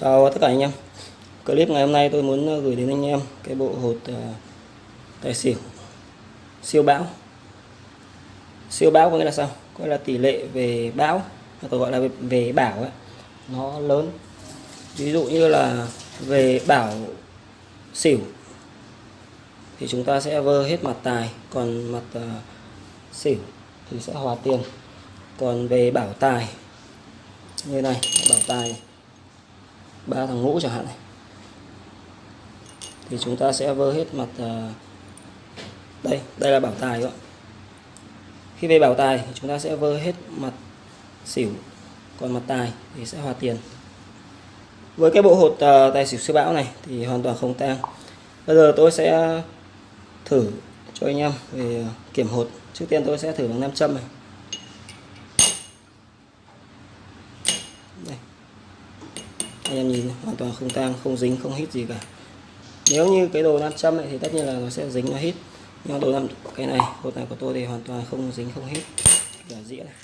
Chào tất cả anh em. Clip ngày hôm nay tôi muốn ờ, gửi đến anh em cái bộ hột ờ, tài xỉu. Siêu bão. Siêu bão có nghĩa là sao? Có nghĩa là tỷ lệ về bão hay còn gọi là về, về bảo ấy, nó lớn. Ví dụ như là về bảo xỉu thì chúng ta sẽ vơ hết mặt tài còn mặt uh, xỉu thì sẽ hòa tiền. Còn về bảo tài như này bảo tài này ba thằng ngũ chẳng hạn này. Thì chúng ta sẽ vơ hết mặt à, đây đây là bảo tài các bạn khi về bảo tài thì chúng ta sẽ vơ hết mặt xỉu, còn mặt tài thì sẽ hòa tiền. Với cái bộ hột à, tài xỉu siêu bão này thì hoàn toàn không tang. Bây giờ tôi sẽ thử cho anh em về kiểm hột. Trước tiên tôi sẽ thử bằng nam châm này. Anh em nhìn, hoàn toàn không tang, không dính, không hít gì cả. Nếu như cái đồ nam châm này thì tất nhiên là nó sẽ dính, nó hít. Nhưng đồ nam, cái này hột này của tôi thì hoàn toàn không dính, không hít. Cả dĩa này.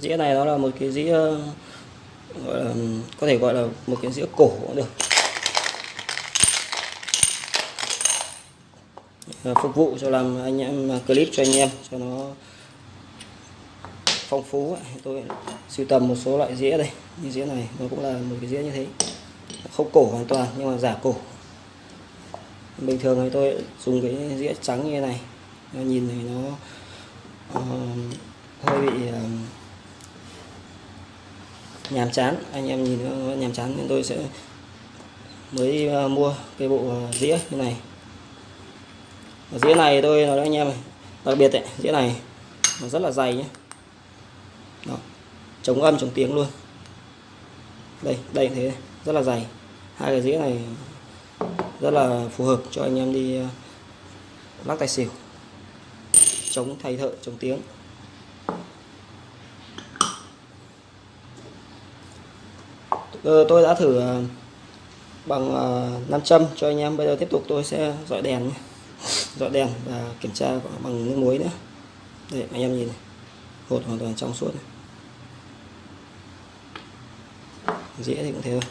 Dĩa này nó là một cái dĩa ờ, gọi là, có thể gọi là một cái dĩa cổ cũng được. Phục vụ cho làm anh em, clip cho anh em, cho nó phong phú tôi sưu tầm một số loại dĩa đây. Như dĩa này nó cũng là một cái dĩa như thế. Không cổ hoàn toàn nhưng mà giả cổ. Bình thường thì tôi dùng cái dĩa trắng như thế này. Nó nhìn thì nó uh, hơi bị uh, nhàm chán. Anh em nhìn nó nhàm chán nên tôi sẽ mới uh, mua cái bộ dĩa như này. Dĩa này tôi nói với anh em đặc biệt đấy dĩa này nó rất là dày nhé đó. chống âm, chống tiếng luôn. Đây đây thế. Rất là dày. Hai cái dĩa này rất là phù hợp cho anh em đi ờ, lắc tài xỉu. Chống thay thợ, chống tiếng. Ờ, tôi đã thử ờ, bằng nam châm cho anh em. Bây giờ tiếp tục tôi sẽ dọi đèn dọi đèn và kiểm tra bằng nước muối nữa. Đây, anh em nhìn này. Hột hoàn toàn trong suốt này. Dĩa thì cũng thế thôi.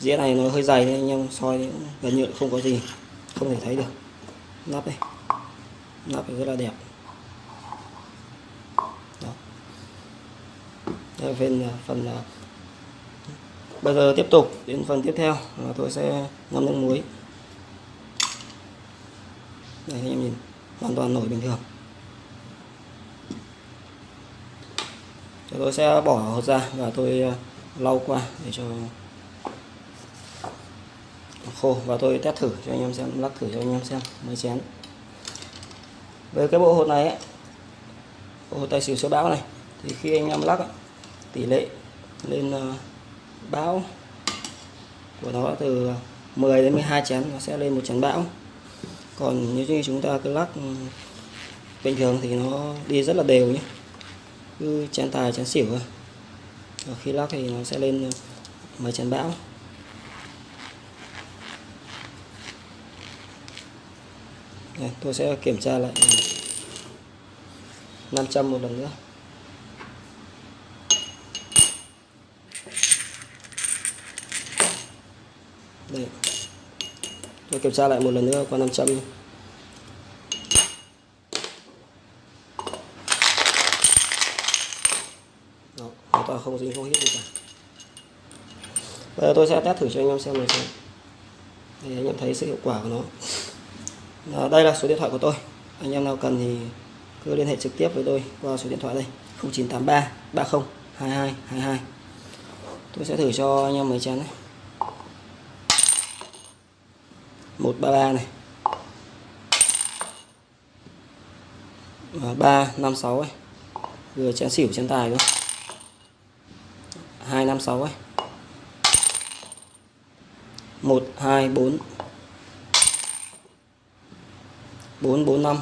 Dĩa này nó hơi dày nên anh em soi thì gần như không có gì, không thể thấy được. Nắp đây. Nắp rất là đẹp. Đó. Đây là phần phần à, bây giờ tiếp tục, đến phần tiếp theo là tôi sẽ ngâm nước muối. Đây, anh em nhìn, hoàn toàn nổi bình thường. Tôi sẽ bỏ hột ra và tôi à, lau qua để cho khô. Và tôi test thử cho anh em xem lắc thử cho anh em xem mới chén. Với cái bộ hột này ấy, bộ hột tài xỉu số bão này thì khi anh em lắc ấy, tỷ lệ lên báo bão của nó từ 10 đến 12 chén nó sẽ lên một chén bão. Còn nếu như chúng ta cứ lắc ừ, bình thường thì nó đi rất là đều nhé. Cứ chén tài chén xỉu thôi và khi lắc thì nó sẽ lên mấy chén bão. Đây, tôi sẽ kiểm tra lại 500 một lần nữa. Đây tôi kiểm tra lại một lần nữa qua 500 trăm toàn không dính không hít gì cả. Bây giờ tôi sẽ test thử cho anh em xem này xem. Để anh em thấy sự hiệu quả của nó. À, đây là số điện thoại của tôi. Anh em nào cần thì cứ liên hệ trực tiếp với tôi qua số điện thoại đây. 0983 30 22 22 tôi sẽ thử cho anh em mấy chén này. 133 này. Và 356 ấy. Vừa chén xỉu chén tài luôn 256 ấy. 1 2 4 4 4 5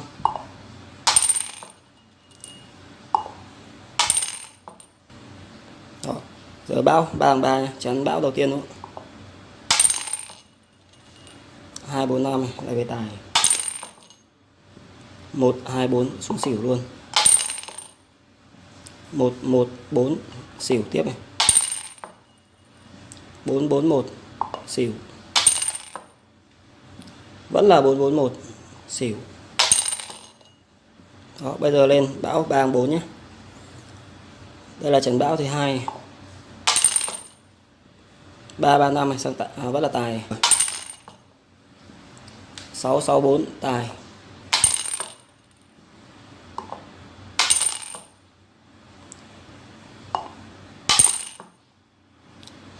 Đó. giờ bão 3 bằng ba, chắn bão đầu tiên luôn. 2 4 5 lại về tài. 1 2 4 xuống xỉu luôn. 1 1 4 xỉu tiếp này. 441 xỉu. Vẫn là 441 xỉu. Đó bây giờ lên bão 304 nhé. Đây là trận bão thứ hai. 335 này sang tạ, à, vẫn là tài. 664 tài.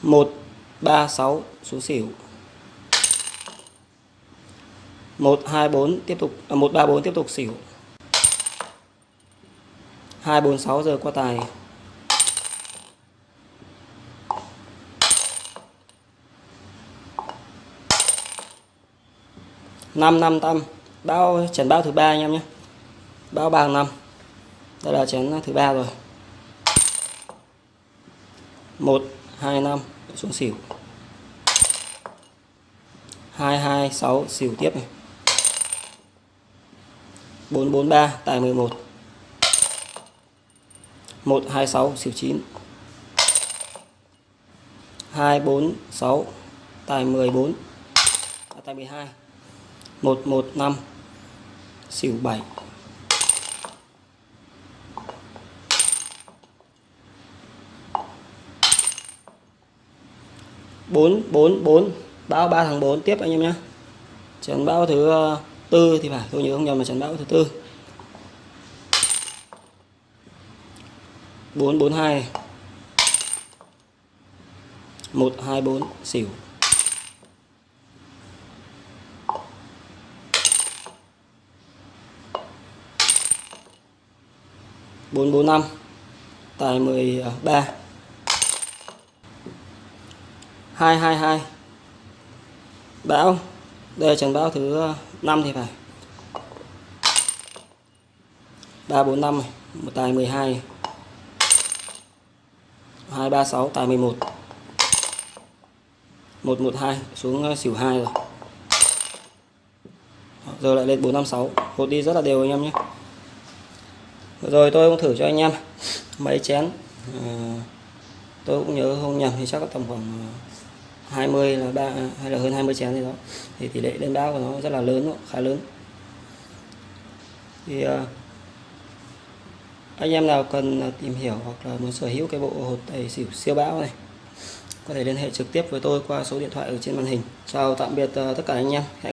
Một ba sáu số xỉu. một hai bốn tiếp tục à, một ba bốn tiếp tục xỉu. hai bốn sáu giờ qua tài. năm năm tâm bao chén bao thứ ba anh em nhé. Bao bằng năm. Đây là chén thứ ba rồi. một hai năm xuống xỉu. Hai hai sáu xỉu tiếp này. Bốn bốn ba tài 11 một. Hai sáu xỉu chín. Hai bốn sáu tài 14 à, tài 12 115 xỉu 7 4 4 4 bão 3 thằng 4 tiếp anh em nhé trận bão thứ ờ, tư thì phải, tôi nhớ không nhầm là trận bão thứ tư. 442 124 xỉu. 445 tài 13 222 bão đây là trận bão thứ ờ, 5 thì phải. 345 một tài 12 236 tài 11 112 xuống ờ, xỉu 2 rồi. Giờ lại lên 456 hột đi rất là đều anh em nhé. Rồi tôi cũng thử cho anh em. Mấy chén. À, tôi cũng nhớ không nhầm thì chắc có tầm khoảng 20 là ba hay là hơn 20 chén gì đó. Thì tỷ lệ lên đá của nó rất là lớn khá lớn. Thì uh, anh em nào cần à, tìm hiểu hoặc là muốn sở hữu cái bộ hột tài xỉu siêu bão này có thể liên hệ trực tiếp với tôi qua số điện thoại ở trên màn hình. Chào tạm biệt uh, tất cả anh em.